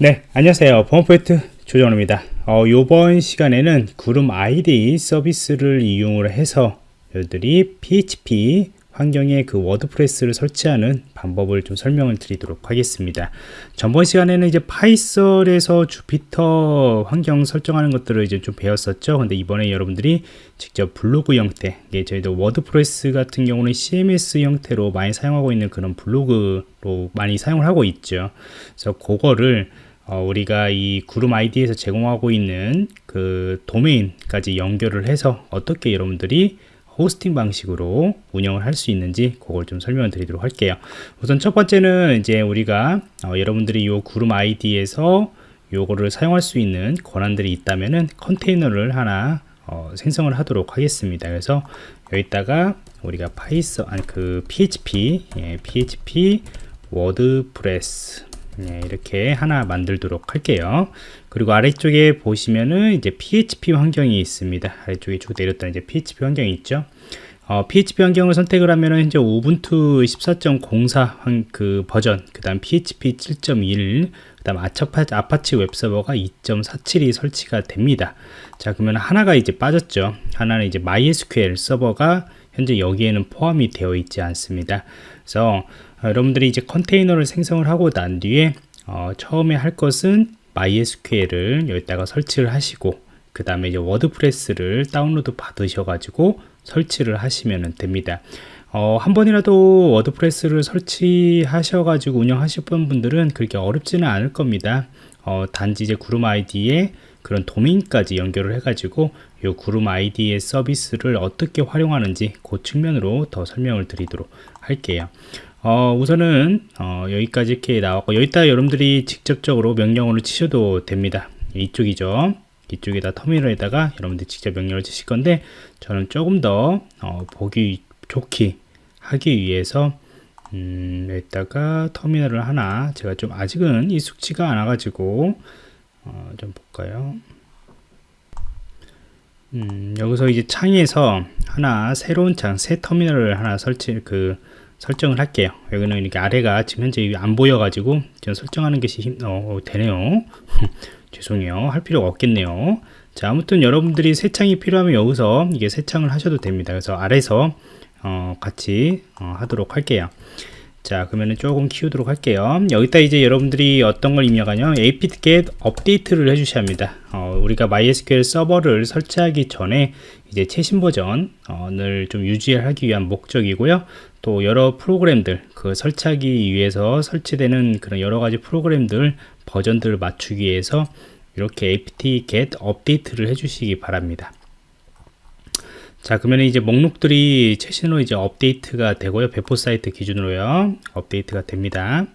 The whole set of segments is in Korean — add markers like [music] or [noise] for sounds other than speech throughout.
네, 안녕하세요. 범포인트 조정호입니다. 어, 이번 시간에는 구름 IDE 서비스를 이용을 해서 여러분들이 PHP 환경에 그 WordPress를 설치하는 방법을 좀 설명을 드리도록 하겠습니다. 전번 시간에는 이제 Python에서 Jupyter 환경 설정하는 것들을 이제 좀 배웠었죠. 근데 이번에 여러분들이 직접 블로그 형태, 이게 저희도 WordPress 같은 경우는 CMS 형태로 많이 사용하고 있는 그런 블로그로 많이 사용을 하고 있죠. 그래서 그거를 어, 우리가 이 구름 IDE에서 제공하고 있는 그 도메인까지 연결을 해서 어떻게 여러분들이 호스팅 방식으로 운영을 할 수 있는지 그걸 좀 설명을 드리도록 할게요. 우선 첫 번째는 이제 우리가 어, 여러분들이 이 구름 IDE에서 요거를 사용할 수 있는 권한들이 있다면은 컨테이너를 하나 어, 생성을 하도록 하겠습니다. 그래서 여기다가 우리가 Python 아니 그 PHP 예, PHP WordPress 예, 이렇게 하나 만들도록 할게요. 그리고 아래쪽에 보시면은 이제 PHP 환경이 있습니다. 아래쪽에 쭉 내렸다 이제 PHP 환경이 있죠? 어, PHP 환경을 선택을 하면은 이제 Ubuntu 14.04 그 버전 그 다음 PHP 7.1 그 다음 아파치 웹서버가 2.47이 설치가 됩니다. 자 그러면 하나가 이제 빠졌죠? 하나는 이제 MySQL 서버가 현재 여기에는 포함이 되어 있지 않습니다. 그래서 어, 여러분들이 이제 컨테이너를 생성을 하고 난 뒤에 어, 처음에 할 것은 MySQL을 여기다가 설치를 하시고 그 다음에 이제 WordPress를 다운로드 받으셔 가지고 설치를 하시면 됩니다. 어, 한 번이라도 WordPress를 설치하셔 가지고 운영하실 분들은 그렇게 어렵지는 않을 겁니다. 어, 단지 이제 구름 IDE에 그런 도메인까지 연결을 해 가지고 이 그룹 아이디의 서비스를 어떻게 활용하는지 그 측면으로 더 설명을 드리도록 할게요 어, 우선은 어, 여기까지 이렇게 나왔고 여기다 여러분들이 직접적으로 명령어를 치셔도 됩니다. 이쪽이죠. 이쪽에다 터미널에다가 여러분들이 직접 명령을 치실 건데 저는 조금 더 어, 보기 좋게 하기 위해서 음, 여기다가 터미널을 하나 제가 좀 아직은 익숙치가 않아 가지고 어, 좀 볼까요? 음, 여기서 이제 창에서 하나 새로운 창 새 터미널을 하나 설치 그 설정을 할게요. 여기는 이렇게 아래가 지금 현재 안 보여 가지고 좀 설정하는 것이 힘, 어, 되네요. [laughs] 죄송해요. 할 필요가 없겠네요. 자 아무튼 여러분들이 새 창이 필요하면 여기서 이게 새 창을 하셔도 됩니다. 그래서 아래서 어, 같이 어, 하도록 할게요. 자 그러면은 조금 키우도록 할게요. 여기다 이제 여러분들이 어떤 걸 입력하냐? apt-get 업데이트를 해주셔야 합니다. 어, 우리가 mysql 서버를 설치하기 전에 이제 최신 버전을 좀 유지하기 위한 목적이고요 또 여러 프로그램들 그 설치하기 위해서 설치되는 그런 여러 가지 프로그램들 버전들을 맞추기 위해서 이렇게 apt-get 업데이트를 해주시기 바랍니다. 자 그러면 이제 목록들이 최신으로 이제 업데이트가 되고요. 배포 사이트 기준으로요. 업데이트가 됩니다.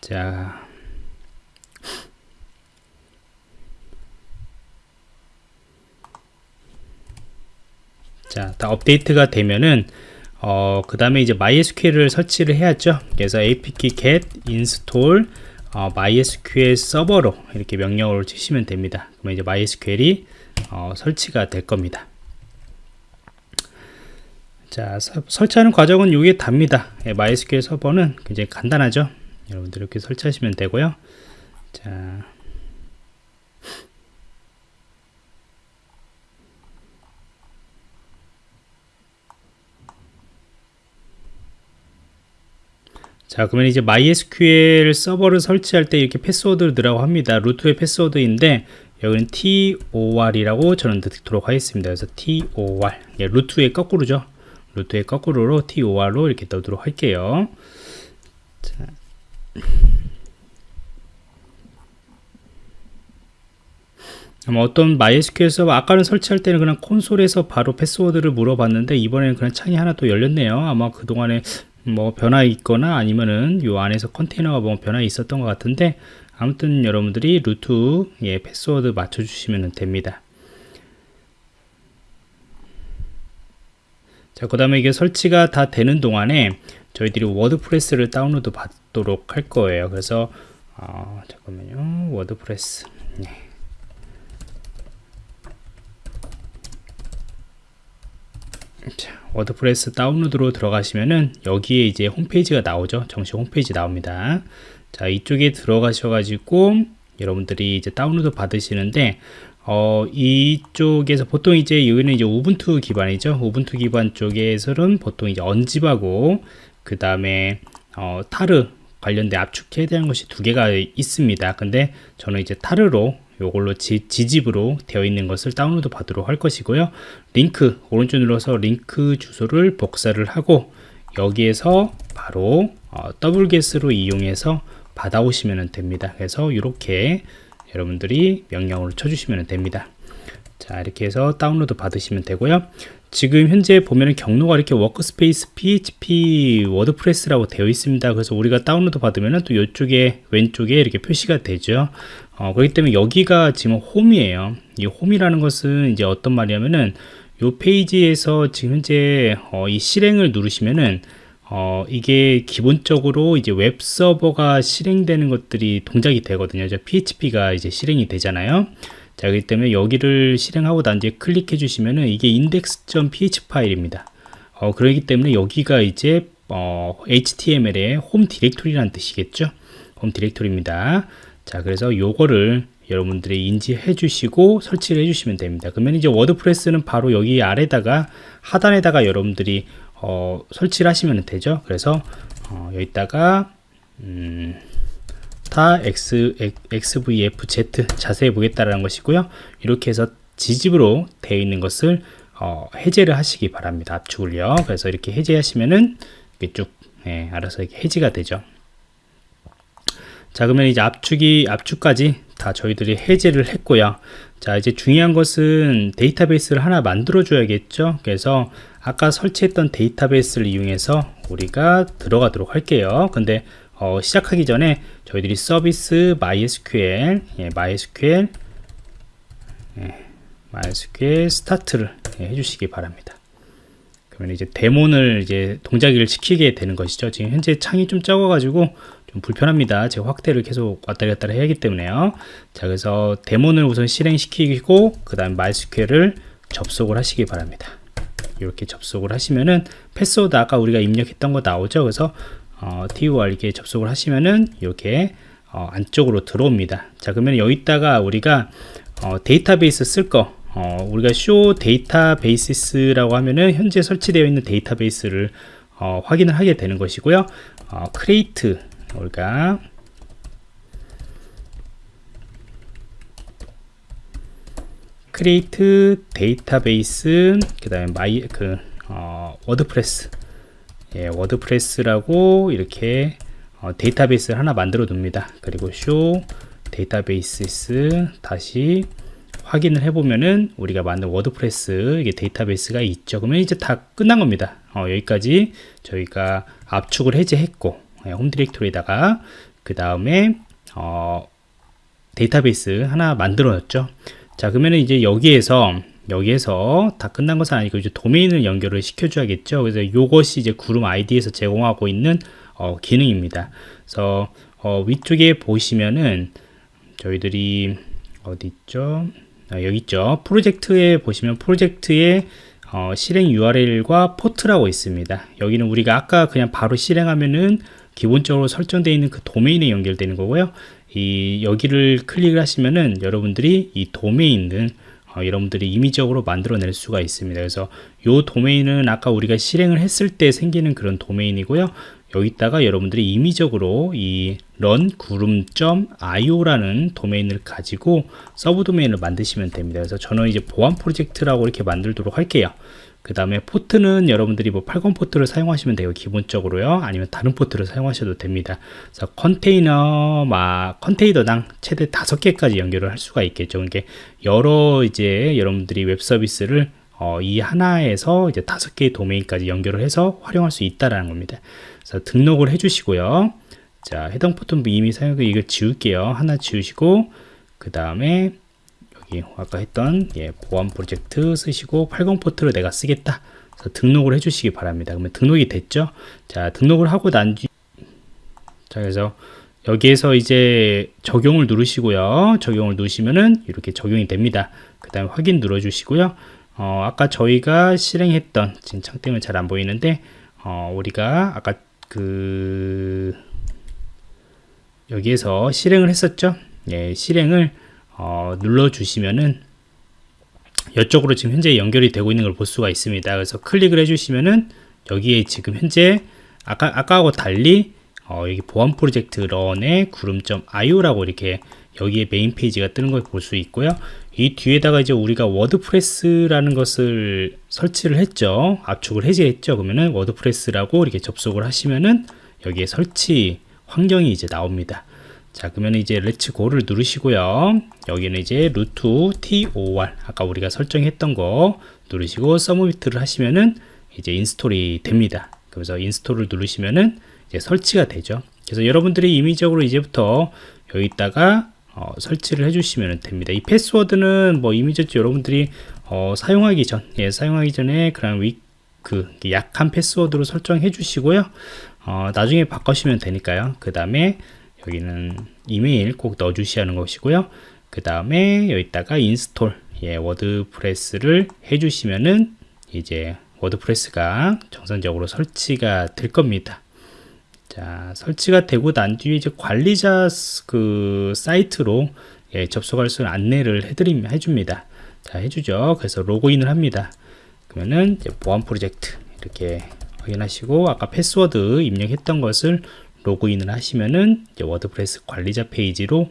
자 자, 다 업데이트가 되면은 어, 그 다음에 이제 MySQL을 설치를 해야죠. 그래서 apt-get install 어, MySQL 서버로 이렇게 명령어를 치시면 됩니다. 그러면 이제 MySQL이 어, 설치가 될 겁니다. 자, 서, 설치하는 과정은 이게 답니다. 예, MySQL 서버는 굉장히 간단하죠. 여러분들 이렇게 설치하시면 되고요. 자, 자 그러면 이제 MySQL 서버를 설치할 때 이렇게 패스워드를 넣으라고 합니다. 루트의 패스워드인데 여기는 TOR이라고 저는 넣도록 하겠습니다. 그래서 TOR 예, 루트의 거꾸로죠. 루트의 거꾸로로 TOR로 이렇게 넣도록 할게요. 자. 어떤 MySQL 서버 아까는 설치할 때는 그냥 콘솔에서 바로 패스워드를 물어봤는데 이번에는 그냥 창이 하나 또 열렸네요. 아마 그동안에 뭐 변화 있거나 아니면은 요 안에서 컨테이너가 뭐 변화 있었던 것 같은데 아무튼 여러분들이 root 예, 패스워드 맞춰 주시면 됩니다. 자 그 다음에 이게 설치가 다 되는 동안에 저희들이 WordPress를 다운로드 받도록 할 거예요. 그래서 어, 잠깐만요. WordPress. 네. 자, WordPress 다운로드로 들어가시면은 여기에 이제 홈페이지가 나오죠 정식 홈페이지 나옵니다 자 이쪽에 들어가셔 가지고 여러분들이 이제 다운로드 받으시는데 어, 이쪽에서 보통 이제 여기는 이제 Ubuntu 기반이죠. Ubuntu 기반 쪽에서는 보통 이제 unzip하고 그 다음에 어, tar 관련된 압축해야 되는 것이 두 개가 있습니다. 근데 저는 이제 tar로 요걸로 지, gzip으로 되어 있는 것을 다운로드 받도록 할 것이고요. 링크 오른쪽 눌러서 링크 주소를 복사를 하고 여기에서 바로 어, 더블게스로 이용해서 받아오시면 됩니다. 그래서 이렇게 여러분들이 명령을 쳐주시면 됩니다. 자 이렇게 해서 다운로드 받으시면 되고요. 지금 현재 보면 경로가 이렇게 workspace PHP WordPress라고 되어 있습니다. 그래서 우리가 다운로드 받으면 또 이쪽에 왼쪽에 이렇게 표시가 되죠. 어, 그렇기 때문에 여기가 지금 홈이에요. 이 홈이라는 것은 이제 어떤 말이냐면은 이 페이지에서 지금 현재 어, 이 실행을 누르시면은 어, 이게 기본적으로 이제 웹 서버가 실행되는 것들이 동작이 되거든요. 저 PHP가 이제 실행이 되잖아요. 자, 그렇기 때문에 여기를 실행하고 난 뒤에 클릭해 주시면은 이게 index.php 파일입니다. 어, 그렇기 때문에 여기가 이제 어, HTML의 홈 디렉토리라는 뜻이겠죠. 홈 디렉토리입니다. 자, 그래서 요거를 여러분들이 인지해 주시고 설치를 해 주시면 됩니다. 그러면 이제 WordPress는 바로 여기 아래다가 하단에다가 여러분들이 어, 설치를 하시면 되죠. 그래서 어, 여기다가 음, tar X, XVFZ 자세히 보겠다라는 것이고요. 이렇게 해서 gzip으로 되어 있는 것을 어, 해제를 하시기 바랍니다. 압축을요. 그래서 이렇게 해제하시면은 이렇게 쭉 예, 알아서 이렇게 해지가 되죠. 자 그러면 이제 압축이 압축까지 다 저희들이 해제를 했고요. 자 이제 중요한 것은 데이터베이스를 하나 만들어 줘야겠죠. 그래서 아까 설치했던 데이터베이스를 이용해서 우리가 들어가도록 할게요. 근데 어, 시작하기 전에 저희들이 서비스 MySQL, 예, MySQL, 예, MySQL 스타트를 예, 해주시기 바랍니다. 그러면 이제 데몬을 이제 동작을 시키게 되는 것이죠. 지금 현재 창이 좀 적어가지고 좀 불편합니다. 제가 확대를 계속 왔다 갔다 해야 하기 때문에요. 자, 그래서 데몬을 우선 실행시키고 그 다음 MySQL을 접속을 하시기 바랍니다. 이렇게 접속을 하시면은 패스워드 아까 우리가 입력했던 거 나오죠 그래서 어, TUR 이렇게 접속을 하시면은 이렇게 어, 안쪽으로 들어옵니다 자 그러면 여기다가 우리가 어, 데이터베이스 쓸 거 어, 우리가 show databases라고 하면은 현재 설치되어 있는 데이터베이스를 어, 확인을 하게 되는 것이고요 어, 크 우리가 create database 그 다음에 my 그 어, WordPress 예, WordPress라고 이렇게 어, 데이터베이스를 하나 만들어 둡니다. 그리고 쇼 databases 다시 확인을 해보면은 우리가 만든 WordPress 이게 데이터베이스가 있죠. 그러면 이제 다 끝난 겁니다. 어, 여기까지 저희가 압축을 해제했고. 예, 홈 디렉토리에다가 그 다음에 어, 데이터베이스 하나 만들어졌죠 자 그러면 이제 여기에서 여기에서 다 끝난 것은 아니고 이제 도메인을 연결을 시켜줘야겠죠. 그래서 이것이 이제 구름 IDE에서 제공하고 있는 어, 기능입니다. 그래서 어, 위쪽에 보시면은 저희들이 어디 있죠? 아, 여기 있죠. 프로젝트에 보시면 프로젝트에 어, 실행 URL과 포트라고 있습니다. 여기는 우리가 아까 그냥 바로 실행하면은 기본적으로 설정되어 있는 그 도메인에 연결되는 거고요. 이 여기를 클릭을 하시면은 여러분들이 이 도메인은 어, 여러분들이 임의적으로 만들어낼 수가 있습니다. 그래서 이 도메인은 아까 우리가 실행을 했을 때 생기는 그런 도메인이고요. 여기다가 여러분들이 임의적으로 이 run 구름.io라는 도메인을 가지고 서브 도메인을 만드시면 됩니다. 그래서 저는 이제 보안 프로젝트라고 이렇게 만들도록 할게요. 그 다음에 포트는 여러분들이 뭐 80 포트를 사용하시면 돼요 기본적으로요. 아니면 다른 포트를 사용하셔도 됩니다. 그래서 컨테이너 막 컨테이너당 최대 다섯 개까지 연결을 할 수가 있겠죠. 이게 여러 이제 여러분들이 웹 서비스를 어, 이 하나에서 이제 다섯 개의 도메인까지 연결을 해서 활용할 수 있다라는 겁니다. 그래서 등록을 해 주시고요. 자 해당 포트는 이미 사용해 이걸 지울게요. 하나 지우시고 그 다음에 여기 아까 했던 예, 보안 프로젝트 쓰시고 80 포트를 내가 쓰겠다. 등록을 해주시기 바랍니다. 그러면 등록이 됐죠? 자, 등록을 하고 난 뒤, 자, 그래서 여기에서 이제 적용을 누르시고요. 적용을 누르시면은 이렇게 적용이 됩니다. 그 다음에 확인 눌러 주시고요. 어, 아까 저희가 실행했던 지금 창 때문에 잘 안 보이는데 어, 우리가 아까 그 여기에서 실행을 했었죠. 예, 실행을 어, 눌러 주시면은 이쪽으로 지금 현재 연결이 되고 있는 걸 볼 수가 있습니다. 그래서 클릭을 해주시면은 여기에 지금 현재 아까 아까하고 달리 어, 여기 보안 프로젝트 run의 구름.io라고 이렇게 여기에 메인 페이지가 뜨는 걸 볼 수 있고요. 이 뒤에다가 이제 우리가 워드프레스라는 것을 설치를 했죠. 압축을 해제했죠. 그러면은 워드프레스라고 이렇게 접속을 하시면은 여기에 설치 환경이 이제 나옵니다. 자, 그러면 이제 Let's go를 누르시고요. 여기는 이제 root TOR 아까 우리가 설정했던 거 누르시고 submit을 하시면은 이제 install이 됩니다. 그래서 install을 누르시면은 이제 설치가 되죠. 그래서 여러분들이 임의적으로 이제부터 여기다가 어, 설치를 해주시면 됩니다. 이 패스워드는 뭐 임의적으로 여러분들이 어, 사용하기 전, 예, 사용하기 전에 그런 위, 그 약한 패스워드로 설정해 주시고요. 어, 나중에 바꾸시면 되니까요. 그 다음에 여기는 이메일 꼭 넣어 주셔야 하는 것이고요. 그 다음에 여기다가 install, 예, 워드프레스를 해 주시면은 이제 워드프레스가 정상적으로 설치가 될 겁니다. 자, 설치가 되고 난 뒤에 이제 관리자 그 사이트로 예, 접속할 수 있는 안내를 해드림, 해줍니다. 자, 해주죠. 그래서 로그인을 합니다. 그러면은 보안 프로젝트 이렇게 확인하시고 아까 패스워드 입력했던 것을 로그인을 하시면은 이제 워드프레스 관리자 페이지로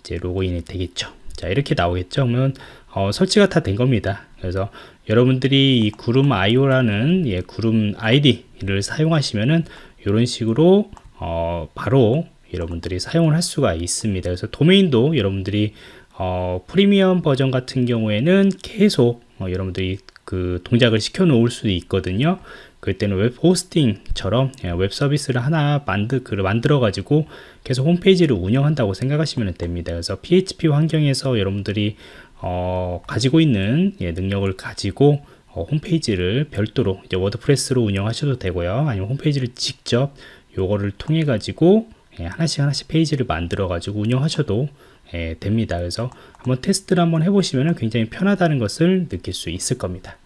이제 로그인이 되겠죠. 자, 이렇게 나오겠죠. 그러면 어, 설치가 다 된 겁니다. 그래서 여러분들이 이 구름 IO라는 예, 구름 IDE를 사용하시면은 이런 식으로 어, 바로 여러분들이 사용을 할 수가 있습니다. 그래서 도메인도 여러분들이 어, 프리미엄 버전 같은 경우에는 계속 어, 여러분들이 그 동작을 시켜 놓을 수도 있거든요. 그때는 웹 호스팅처럼 예, 웹 서비스를 하나 그 만들어 가지고 계속 홈페이지를 운영한다고 생각하시면 됩니다. 그래서 PHP 환경에서 여러분들이 어, 가지고 있는 예, 능력을 가지고 어, 홈페이지를 별도로 이제 워드프레스로 운영하셔도 되고요. 아니면 홈페이지를 직접 요거를 통해 가지고 예, 하나씩 하나씩 페이지를 만들어 가지고 운영하셔도 예, 됩니다. 그래서 한번 테스트를 한번 해보시면 굉장히 편하다는 것을 느낄 수 있을 겁니다.